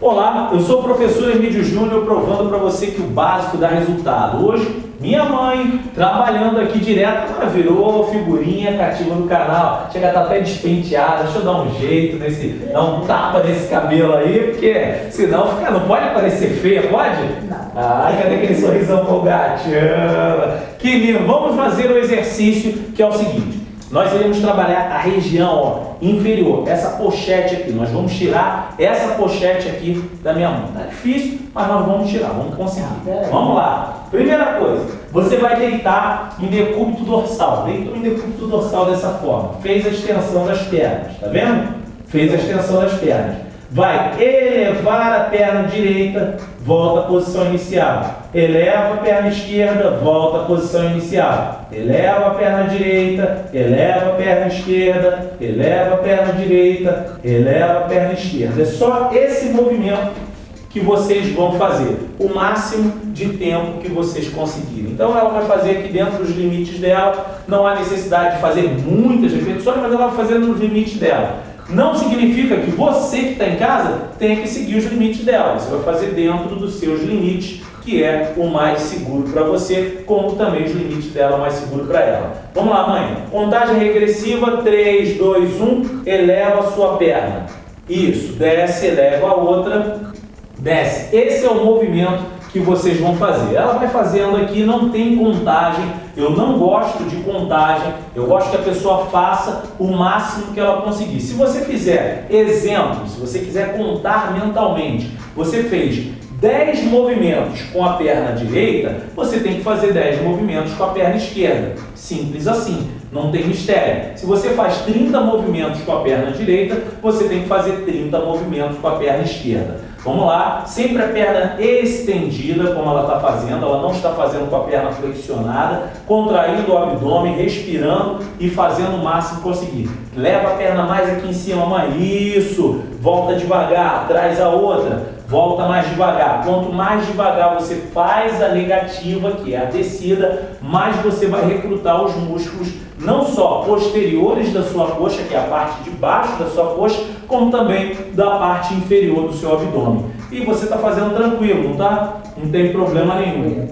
Olá, eu sou o professor Emílio Júnior provando para você que o básico dá resultado. Hoje, minha mãe, trabalhando aqui direto, ela virou figurinha cativa do canal. Chega a estar tá até despenteada, deixa eu dar um jeito nesse, dar um tapa nesse cabelo aí, porque senão fica, não pode parecer feia, pode? Não. Ai, cadê aquele sorrisão com Que lindo! Vamos fazer o exercício que é o seguinte nós iremos trabalhar a região ó, inferior, essa pochete aqui. Nós vamos tirar essa pochete aqui da minha mão. Tá difícil, mas nós vamos tirar, vamos conseguir. Ah, vamos lá. Primeira coisa, você vai deitar em decúbito dorsal. Deitou em decúbito dorsal dessa forma. Fez a extensão das pernas, tá vendo? Fez a extensão das pernas vai elevar a perna direita, volta à posição inicial. Eleva a perna esquerda, volta à posição inicial. Eleva a perna direita, eleva a perna esquerda, eleva a perna direita, eleva a perna esquerda. É só esse movimento que vocês vão fazer, o máximo de tempo que vocês conseguirem. Então ela vai fazer aqui dentro dos limites dela, não há necessidade de fazer muitas repetições, mas ela vai fazer nos limites dela. Não significa que você que está em casa tenha que seguir os limites dela. Você vai fazer dentro dos seus limites, que é o mais seguro para você, como também os limites dela, mais seguro para ela. Vamos lá, mãe. Contagem regressiva, 3, 2, 1, eleva a sua perna. Isso, desce, eleva a outra, desce. Esse é o movimento que vocês vão fazer. Ela vai fazendo aqui, não tem contagem, eu não gosto de contagem, eu gosto que a pessoa faça o máximo que ela conseguir. Se você fizer exemplo, se você quiser contar mentalmente, você fez 10 movimentos com a perna direita, você tem que fazer 10 movimentos com a perna esquerda. Simples assim, não tem mistério. Se você faz 30 movimentos com a perna direita, você tem que fazer 30 movimentos com a perna esquerda. Vamos lá, sempre a perna estendida, como ela está fazendo, ela não está fazendo com a perna flexionada, contraindo o abdômen, respirando e fazendo o máximo conseguir. Leva a perna mais aqui em cima, isso, volta devagar, traz a outra, volta mais devagar. Quanto mais devagar você faz a negativa, que é a descida, mais você vai recrutar os músculos, não só posteriores da sua coxa, que é a parte de baixo da sua coxa, como também da parte inferior do seu abdômen. E você está fazendo tranquilo, não tá? Não tem problema nenhum.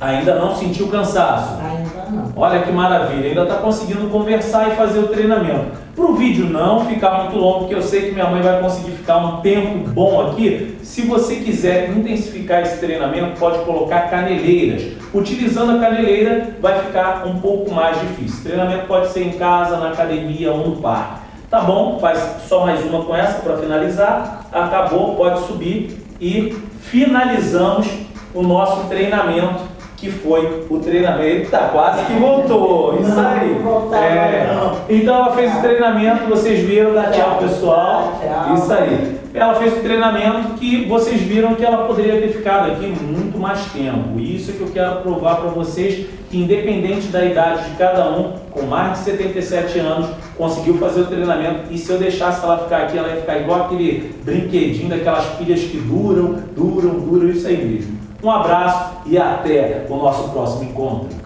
Ainda não sentiu cansaço? Ainda não. Olha que maravilha, ainda está conseguindo conversar e fazer o treinamento. Para o vídeo não ficar muito longo, porque eu sei que minha mãe vai conseguir ficar um tempo bom aqui, se você quiser intensificar esse treinamento, pode colocar caneleiras. Utilizando a caneleira, vai ficar um pouco mais difícil. O treinamento pode ser em casa, na academia ou no parque. Tá bom, faz só mais uma com essa para finalizar. Acabou, pode subir e finalizamos o nosso treinamento que foi o treinamento. Tá quase que voltou. Isso aí. É. Então ela fez o treinamento, vocês viram, dá tchau pessoal. Isso aí. Ela fez o treinamento que vocês viram que ela poderia ter ficado aqui muito mais tempo. Isso é que eu quero provar para vocês que independente da idade de cada um, com mais de 77 anos, conseguiu fazer o treinamento. E se eu deixasse ela ficar aqui, ela ia ficar igual aquele brinquedinho daquelas pilhas que duram, duram, duram, isso aí mesmo. Um abraço e até o nosso próximo encontro.